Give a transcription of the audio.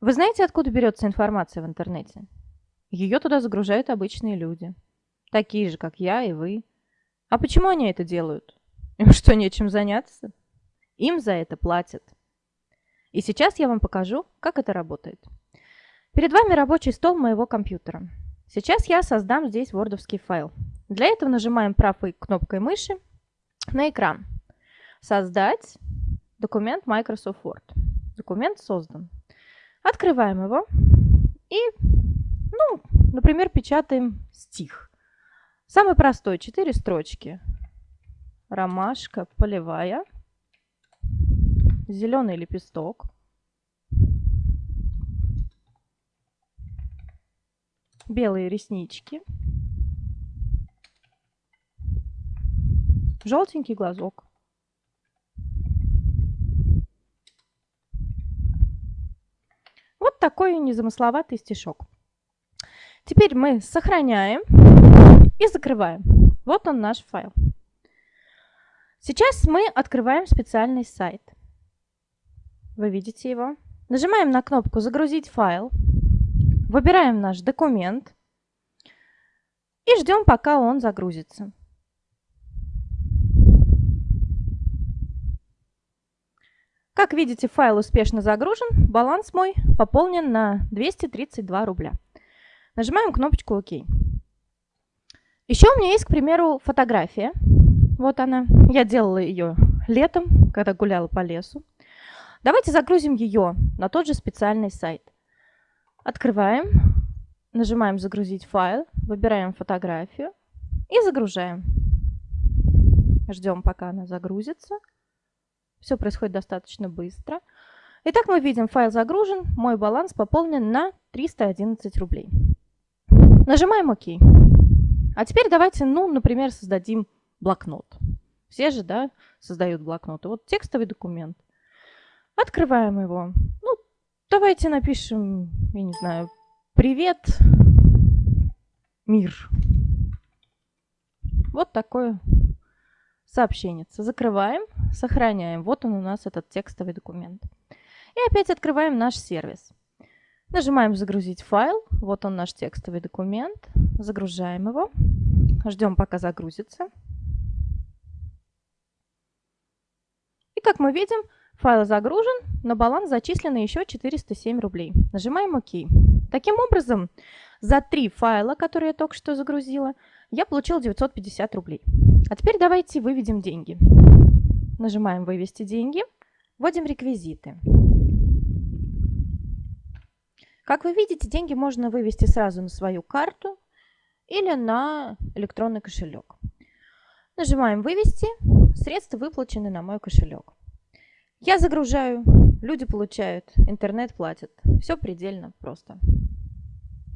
Вы знаете, откуда берется информация в интернете? Ее туда загружают обычные люди. Такие же, как я и вы. А почему они это делают? Им что, нечем заняться? Им за это платят. И сейчас я вам покажу, как это работает. Перед вами рабочий стол моего компьютера. Сейчас я создам здесь вордовский файл. Для этого нажимаем правой кнопкой мыши на экран. Создать документ Microsoft Word. Документ создан. Открываем его и, ну, например, печатаем стих. Самый простой, 4 строчки. Ромашка полевая, зеленый лепесток, белые реснички, желтенький глазок. Вот такой незамысловатый стишок. Теперь мы сохраняем и закрываем. Вот он наш файл. Сейчас мы открываем специальный сайт. Вы видите его. Нажимаем на кнопку «Загрузить файл». Выбираем наш документ и ждем, пока он загрузится. Как видите, файл успешно загружен, баланс мой пополнен на 232 рубля. Нажимаем кнопочку «Ок». Еще у меня есть, к примеру, фотография. Вот она. Я делала ее летом, когда гуляла по лесу. Давайте загрузим ее на тот же специальный сайт. Открываем, нажимаем «Загрузить файл», выбираем фотографию и загружаем. Ждем, пока она загрузится. Все происходит достаточно быстро. Итак, мы видим, файл загружен, мой баланс пополнен на 311 рублей. Нажимаем ОК. А теперь давайте, ну, например, создадим блокнот. Все же, да, создают блокноты. Вот текстовый документ. Открываем его. Ну, давайте напишем, я не знаю, «Привет, мир». Вот такое сообщение. Закрываем, сохраняем. Вот он у нас, этот текстовый документ. И опять открываем наш сервис. Нажимаем «Загрузить файл». Вот он наш текстовый документ. Загружаем его. Ждем, пока загрузится. И как мы видим, файл загружен, на баланс зачислено еще 407 рублей. Нажимаем «Ок». Таким образом, за три файла, которые я только что загрузила, я получил 950 рублей. А теперь давайте выведем деньги. Нажимаем «Вывести деньги», вводим реквизиты. Как вы видите, деньги можно вывести сразу на свою карту или на электронный кошелек. Нажимаем «Вывести». Средства выплачены на мой кошелек. Я загружаю, люди получают, интернет платит. Все предельно просто.